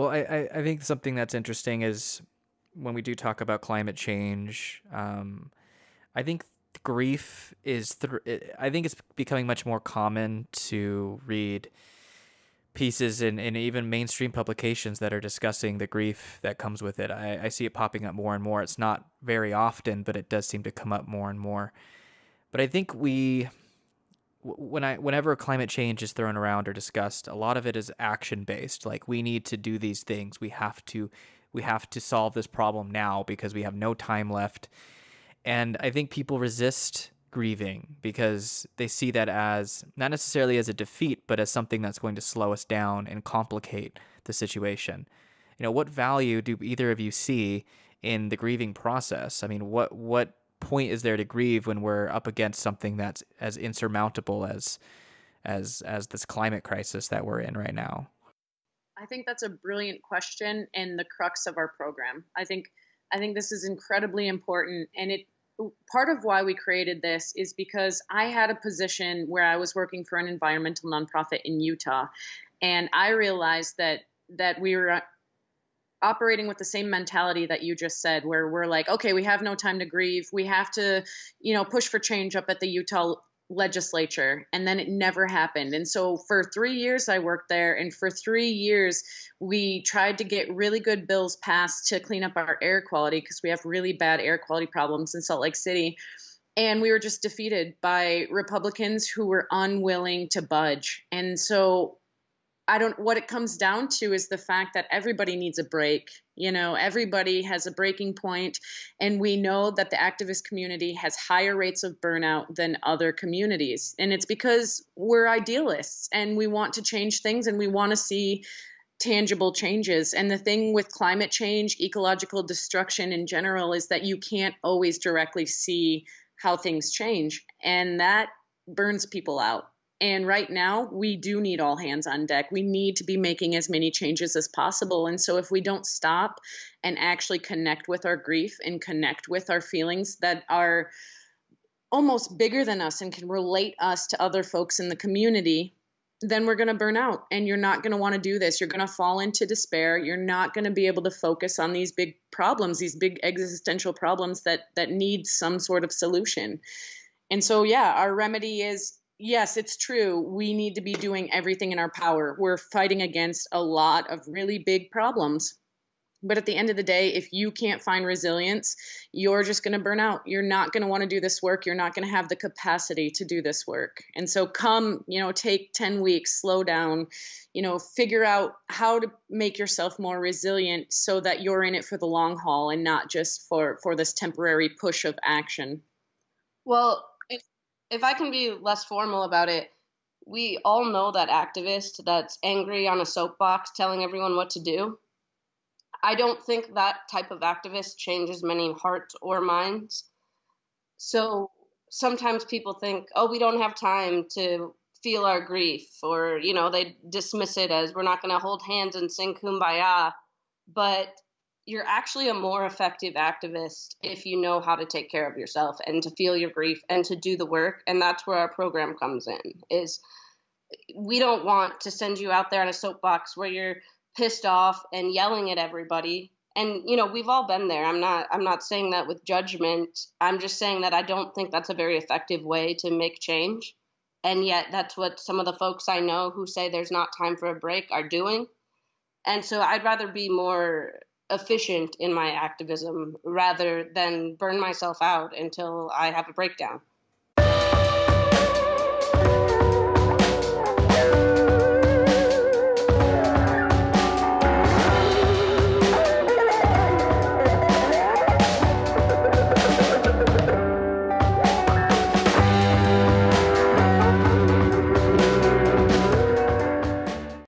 Well, I, I, think something that's interesting is when we do talk about climate change, um, I think grief is, th- I think it's becoming much more common to read pieces in, in even mainstream publications that are discussing the grief that comes with it. I, I see it popping up more and more. It's not very often, but it does seem to come up more and more. But I think we, when I, whenever climate change is thrown around or discussed, a lot of it is action based. Like we need to do these things. We have to, we have to solve this problem now because we have no time left. And I think people resist grieving because they see that as not necessarily as a defeat, but as something that's going to slow us down and complicate the situation. You know, what value do either of you see in the grieving process? I mean, what what point is there to grieve when we're up against something that's as insurmountable as as as this climate crisis that we're in right now? I think that's a brilliant question and the crux of our program. I think I think this is incredibly important and it part of why we created this is because I had a position where I was working for an environmental nonprofit in Utah, and I realized that that we were operating with the same mentality that you just said where we're like okay we have no time to grieve. We have to you know push for change up at the utah legislature. And then it never happened. And so for three years i worked there and for three years we tried to get really good bills passed to clean up our air quality because we have really bad air quality problems in salt lake city. And we were just defeated by republicans who were unwilling to budge. And so I don't what it comes down to is the fact that everybody needs a break. You know, everybody has a breaking point and we know that the activist community has higher rates of burnout than other communities. And it's because we're idealists and we want to change things and we want to see tangible changes. And the thing with climate change, ecological destruction in general is that you can't always directly see how things change and that burns people out and right now, we do need all hands on deck. We need to be making as many changes as possible. And so, if we don't stop and actually connect with our grief and connect with our feelings that are almost bigger than us and can relate us to other folks in the community, then we're going to burn out and you're not going to want to do this. You're going to fall into despair. You're not going to be able to focus on these big problems, these big existential problems that that need some sort of solution. And so yeah, our remedy is yes, it's true. We need to be doing everything in our power. We're fighting against a lot of really big problems. But at the end of the day, if you can't find resilience, you're just going to burn out. You're not going to want to do this work. You're not going to have the capacity to do this work. And so come, you know, take 10 weeks, slow down, you know, figure out how to make yourself more resilient so that you're in it for the long haul and not just for for this temporary push of action. Well, if I can be less formal about it, we all know that activist that's angry on a soapbox telling everyone what to do. I don't think that type of activist changes many hearts or minds. So sometimes people think, oh, we don't have time to feel our grief, or, you know, they dismiss it as we're not going to hold hands and sing kumbaya. But you're actually a more effective activist if you know how to take care of yourself and to feel your grief and to do the work and that's where our program comes in is we don't want to send you out there on a soapbox where you're pissed off and yelling at everybody. And you know we've all been there. I'm not i'm not saying that with judgment. I'm just saying that i don't think that's a very effective way to make change. And yet that's what some of the folks i know who say there's not time for a break are doing. And so i'd rather be more efficient in my activism rather than burn myself out until I have a breakdown.